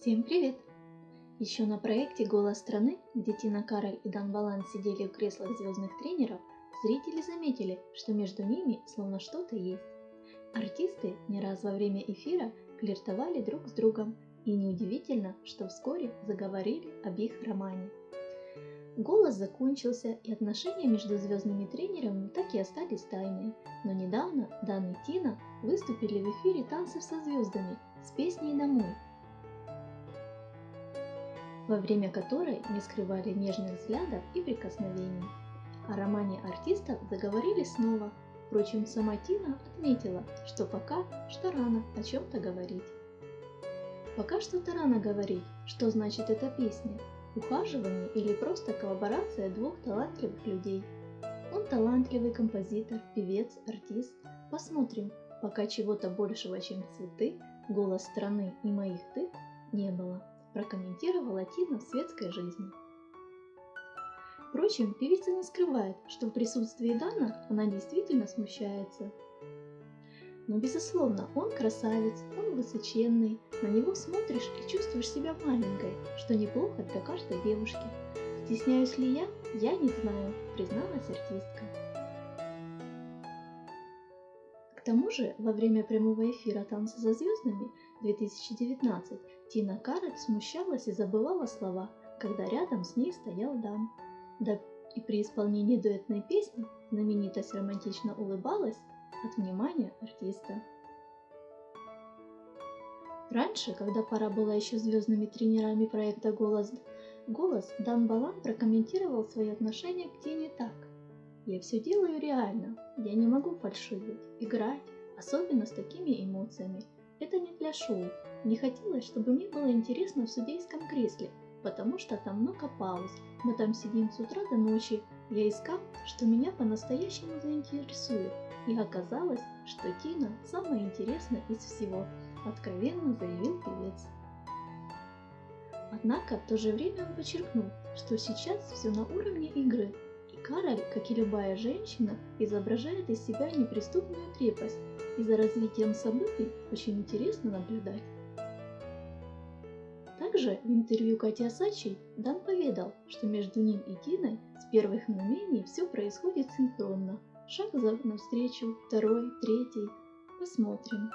Всем привет! Еще на проекте «Голос страны», где Тина Кароль и Дан Балан сидели в креслах звездных тренеров, зрители заметили, что между ними словно что-то есть. Артисты не раз во время эфира флиртовали друг с другом, и неудивительно, что вскоре заговорили об их романе. Голос закончился, и отношения между звездными тренерами так и остались тайной. Но недавно Дан и Тина выступили в эфире «Танцев со звездами» с песней «Домой», во время которой не скрывали нежных взглядов и прикосновений. О романе артистов заговорили снова, впрочем, сама Тина отметила, что пока что рано о чем-то говорить. Пока что-то рано говорить, что значит эта песня, ухаживание или просто коллаборация двух талантливых людей. Он талантливый композитор, певец, артист. Посмотрим, пока чего-то большего, чем цветы, голос страны и моих ты не было прокомментировала Тина в светской жизни. Впрочем, певица не скрывает, что в присутствии Дана она действительно смущается. Но безусловно, он красавец, он высоченный, на него смотришь и чувствуешь себя маленькой, что неплохо для каждой девушки. Стесняюсь ли я? Я не знаю, призналась артистка. К тому же, во время прямого эфира «Танцы за звездами» 2019 Тина Кароль смущалась и забывала слова, когда рядом с ней стоял Дан. Да и при исполнении дуэтной песни знаменитость романтично улыбалась от внимания артиста. Раньше, когда пара была еще звездными тренерами проекта «Голос», «Голос» Дан Балан прокомментировал свои отношения к Тине так. «Я все делаю реально, я не могу фальшивить, играть, особенно с такими эмоциями. Это не для шоу, не хотелось, чтобы мне было интересно в судейском кресле, потому что там много пауз. Мы там сидим с утра до ночи. Я искал, что меня по-настоящему заинтересует. И оказалось, что Тина самая интересная из всего, откровенно заявил певец. Однако в то же время он подчеркнул, что сейчас все на уровне игры, Кароль, как и любая женщина, изображает из себя неприступную крепость, и за развитием событий очень интересно наблюдать. Также в интервью Кати Асачи Дан поведал, что между ним и Тиной с первых мгновений все происходит синхронно. Шаг за навстречу, второй, третий. Посмотрим.